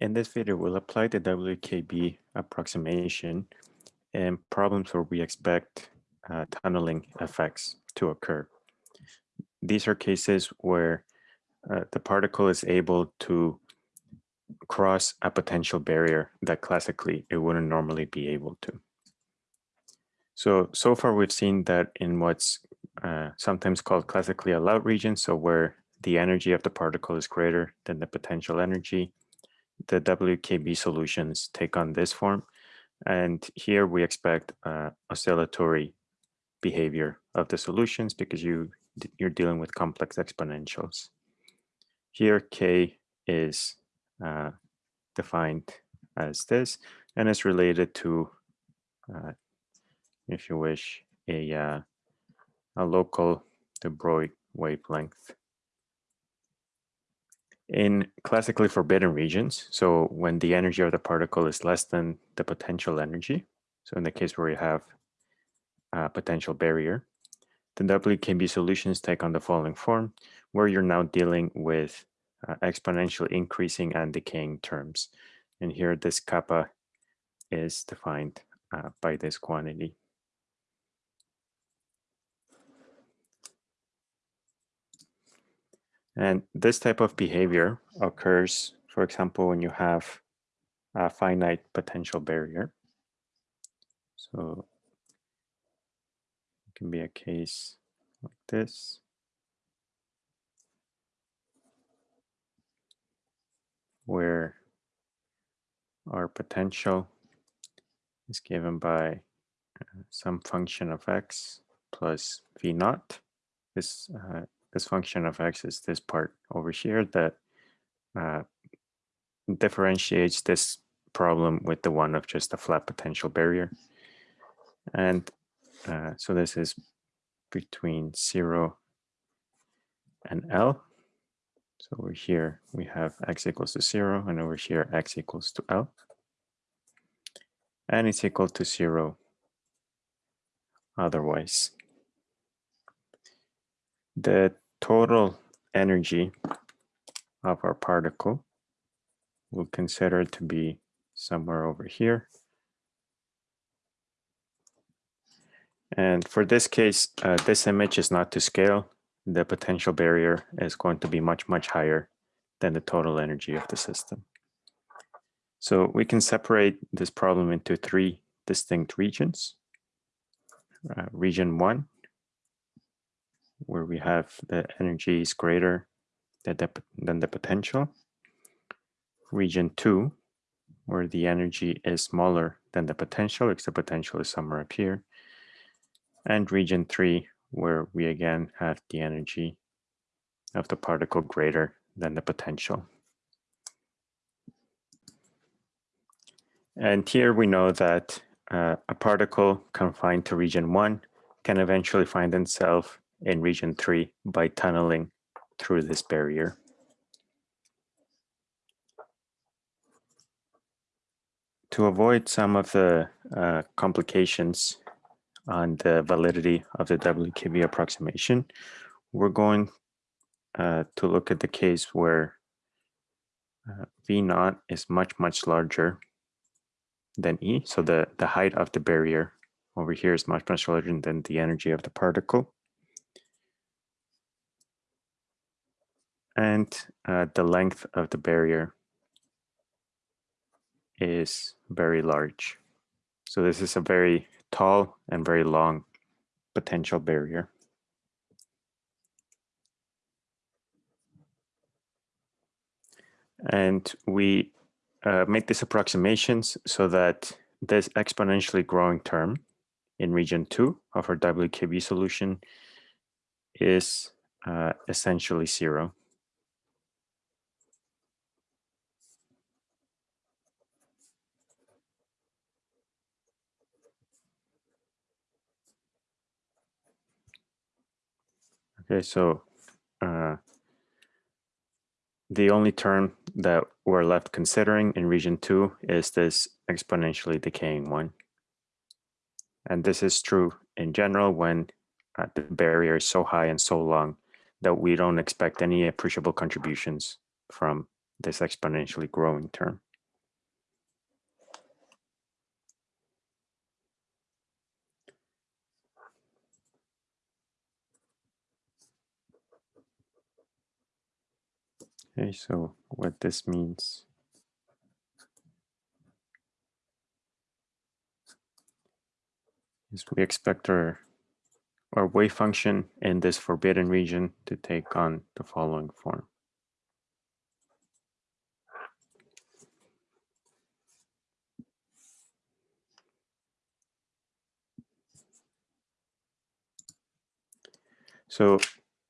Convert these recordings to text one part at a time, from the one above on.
In this video, we'll apply the WKB approximation in problems where we expect uh, tunneling effects to occur. These are cases where uh, the particle is able to cross a potential barrier that classically it wouldn't normally be able to. So, so far we've seen that in what's uh, sometimes called classically allowed regions, so where the energy of the particle is greater than the potential energy, the WKB solutions take on this form. And here we expect uh, oscillatory behavior of the solutions because you, you're dealing with complex exponentials. Here, K is uh, defined as this and is related to, uh, if you wish, a, uh, a local de Broglie wavelength in classically forbidden regions, so when the energy of the particle is less than the potential energy, so in the case where you have a potential barrier, the WKB solutions take on the following form, where you're now dealing with uh, exponential increasing and decaying terms. And here this kappa is defined uh, by this quantity. And this type of behavior occurs, for example, when you have a finite potential barrier. So it can be a case like this. where our potential is given by uh, some function of x plus v naught. This uh, this function of x is this part over here that uh, differentiates this problem with the one of just a flat potential barrier. And uh, so this is between 0 and L. So over here, we have x equals to 0, and over here, x equals to L. And it's equal to 0 otherwise. The total energy of our particle we'll consider to be somewhere over here. And for this case, uh, this image is not to scale. The potential barrier is going to be much, much higher than the total energy of the system. So we can separate this problem into three distinct regions. Uh, region one where we have the energy is greater than the, than the potential. Region two, where the energy is smaller than the potential, because the potential is somewhere up here. And region three, where we again have the energy of the particle greater than the potential. And here we know that uh, a particle confined to region one can eventually find itself in region three by tunneling through this barrier. To avoid some of the uh, complications on the validity of the WKB approximation, we're going uh, to look at the case where uh, V naught is much, much larger than E. So the, the height of the barrier over here is much, much larger than the energy of the particle. And uh, the length of the barrier is very large. So this is a very tall and very long potential barrier. And we uh, make these approximations so that this exponentially growing term in region two of our WKB solution is uh, essentially zero. Okay, so uh, the only term that we're left considering in region two is this exponentially decaying one. And this is true in general when uh, the barrier is so high and so long that we don't expect any appreciable contributions from this exponentially growing term. Okay, so what this means is we expect our, our wave function in this forbidden region to take on the following form. So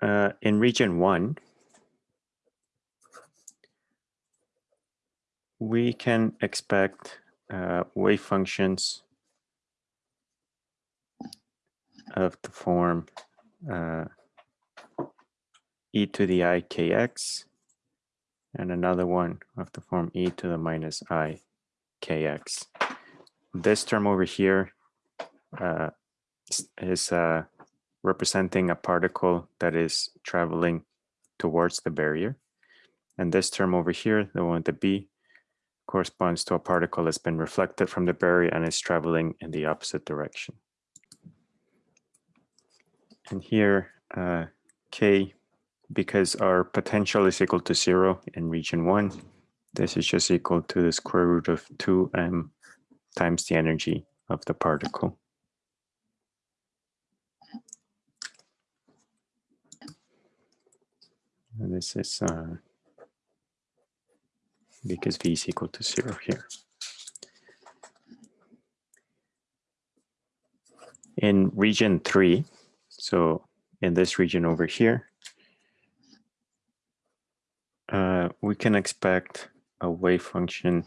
uh, in region one, we can expect uh, wave functions of the form uh, e to the i kx and another one of the form e to the minus i kx. This term over here uh, is uh, representing a particle that is traveling towards the barrier. And this term over here, the one with the b, corresponds to a particle that's been reflected from the barrier and is traveling in the opposite direction. And here, uh, k, because our potential is equal to zero in region one, this is just equal to the square root of 2m times the energy of the particle. And this is uh, because v is equal to zero here. In region three, so in this region over here, uh, we can expect a wave function.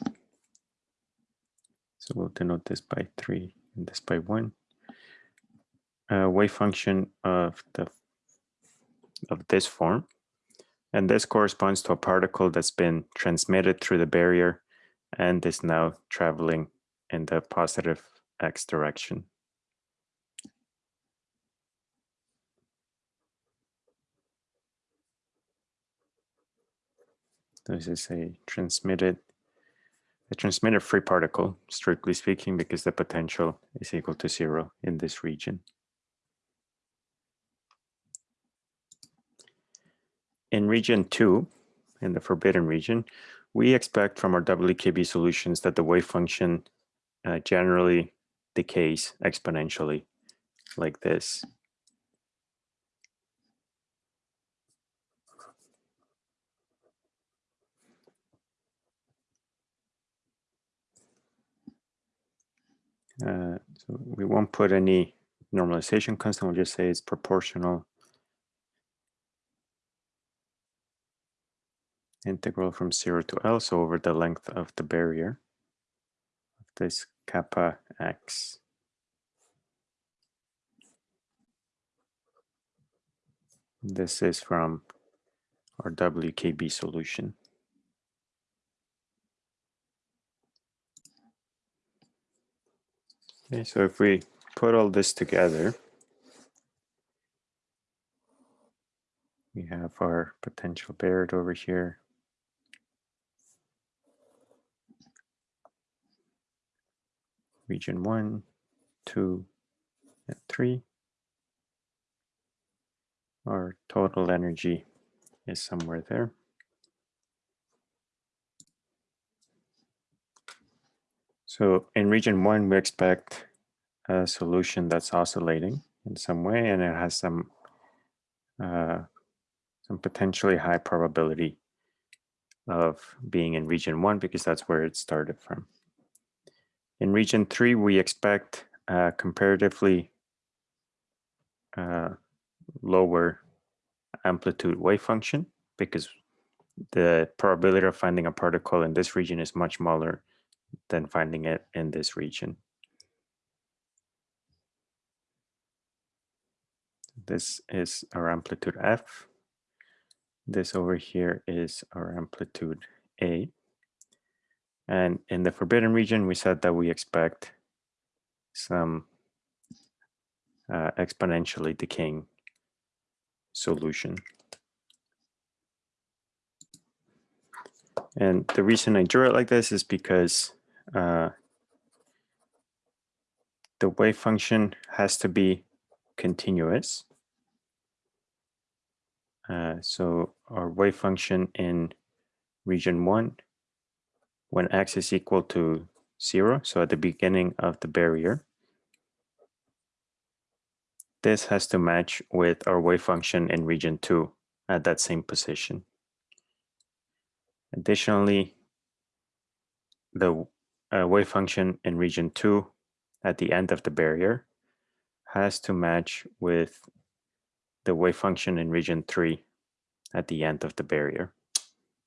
So we'll denote this by three and this by one. A wave function of the of this form. And this corresponds to a particle that's been transmitted through the barrier and is now traveling in the positive x direction. This is a transmitted a transmitted free particle, strictly speaking, because the potential is equal to zero in this region. In region two, in the forbidden region, we expect from our WKB solutions that the wave function uh, generally decays exponentially like this. Uh, so we won't put any normalization constant, we'll just say it's proportional integral from 0 to L, so over the length of the barrier of this kappa x. This is from our WKB solution. Okay, so if we put all this together, we have our potential barrier over here. Region one, two, and three. Our total energy is somewhere there. So in region one, we expect a solution that's oscillating in some way, and it has some uh, some potentially high probability of being in region one because that's where it started from. In region three, we expect a comparatively uh, lower amplitude wave function because the probability of finding a particle in this region is much smaller than finding it in this region. This is our amplitude F. This over here is our amplitude A. And in the forbidden region, we said that we expect some uh, exponentially decaying solution. And the reason I drew it like this is because uh, the wave function has to be continuous. Uh, so our wave function in region one when x is equal to zero, so at the beginning of the barrier. This has to match with our wave function in region two at that same position. Additionally, the uh, wave function in region two at the end of the barrier has to match with the wave function in region three at the end of the barrier.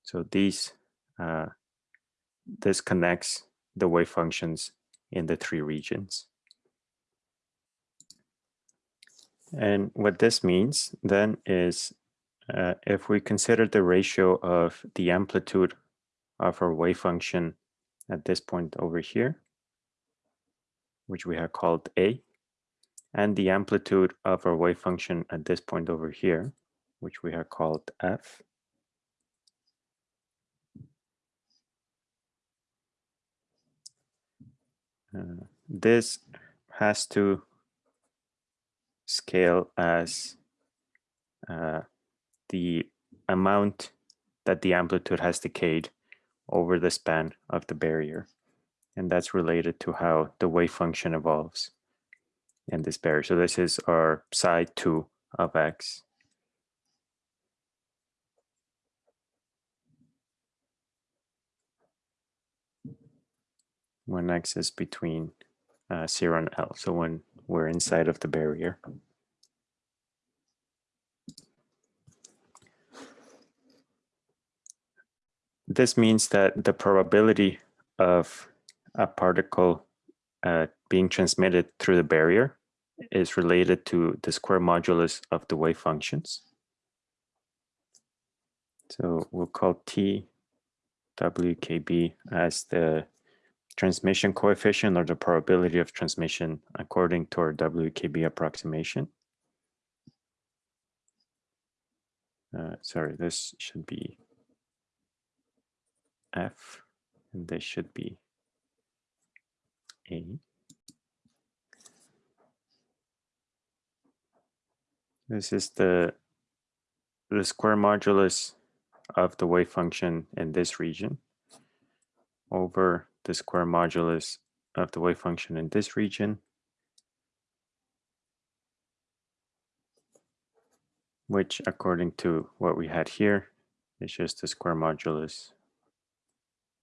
So these, uh, this connects the wave functions in the three regions. And what this means then is uh, if we consider the ratio of the amplitude of our wave function at this point over here, which we have called A, and the amplitude of our wave function at this point over here, which we have called F, uh, this has to scale as uh, the amount that the amplitude has decayed over the span of the barrier. And that's related to how the wave function evolves in this barrier. So this is our psi 2 of x. When x is between uh, 0 and L, so when we're inside of the barrier. This means that the probability of a particle uh, being transmitted through the barrier is related to the square modulus of the wave functions. So we'll call T WKB as the transmission coefficient or the probability of transmission according to our WKB approximation. Uh, sorry, this should be F, and this should be A. This is the, the square modulus of the wave function in this region over the square modulus of the wave function in this region, which according to what we had here is just the square modulus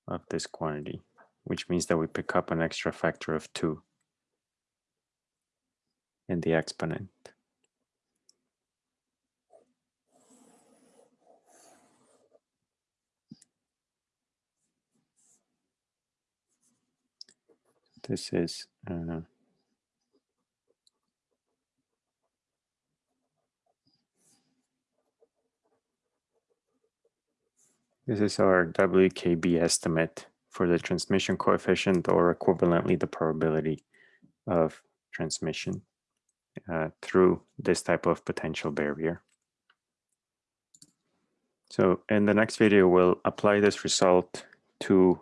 of this quantity, which means that we pick up an extra factor of 2 in the exponent. This is uh, This is our WKB estimate for the transmission coefficient or equivalently the probability of transmission uh, through this type of potential barrier. So in the next video, we'll apply this result to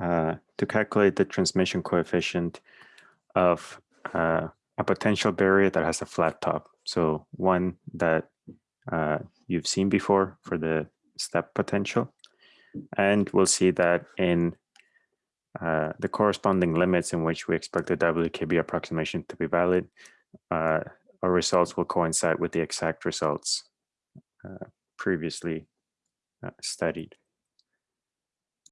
uh, to calculate the transmission coefficient of uh, a potential barrier that has a flat top. So one that uh, you've seen before for the step potential. And we'll see that in uh, the corresponding limits in which we expect the WKB approximation to be valid, uh, our results will coincide with the exact results uh, previously uh, studied.